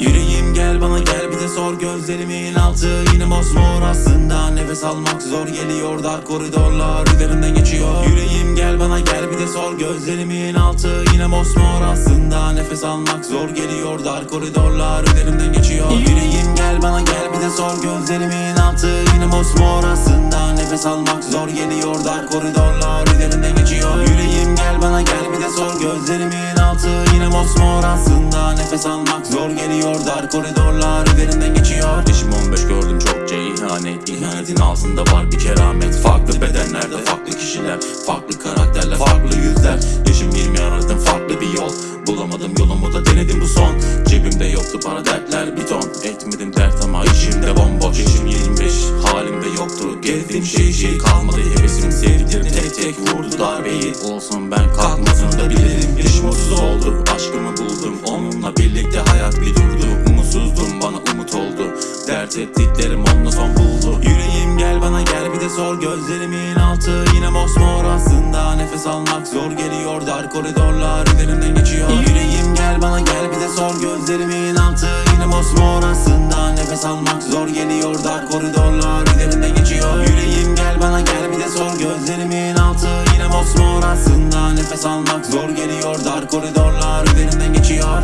Yüreğim gel bana gel bir de sor gözlerimin altı. Yine mosmor aslında nefes almak zor geliyor. Dar koridorlar üzerinden geçiyor. Yüreğim gel bana gel bir de sor gözlerimin altı. Yine mosmor aslında nefes almak zor geliyor. Dar koridorlar üzerinden geçiyor. Yüreğim gel bana gel bir de sor gözlerimin altı. Yine mosmor aslında nefes almak zor geliyor. Dar koridorlar üzerinden geçiyor aslında nefes almak zor geliyor. Dar koridorlar üzerinden geçiyor. Yaşım 15 gördüm çokça ihanet İhanetin altında var bir keramet. Farklı bedenlerde farklı kişiler Farklı karakterler farklı yüzler. Yaşım 20 aradım farklı bir yol. Bulamadım yolumu da denedim bu son. Cebimde yoktu para dertler bir ton. Etmedim dert ama içimde bomboş. Yaşım 25 halimde yoktu. Gezdim şey şey kalmadı. Hevesim Sevdiklerim tek tek vurdu darbeyi Olsun ben kalkmasını da bilirim Haber tehditlerim onunla son buldu. Yüreğim gel bana gel bir de sor Gözlerimin altı yine mosmor. Aslında nefes almak zor geliyor. Dar koridorlar üzerimden geçiyor. Yüreğim gel bana gel bir de sor Gözlerimin altı yine mosmor. Aslında nefes almak zor geliyor. Dar koridorlar üzerimden geçiyor. Yüreğim gel bana gel bir de sor Gözlerimin altı yine mosmor. Aslında nefes almak zor geliyor. Dar koridorlar üzerimden geçiyor.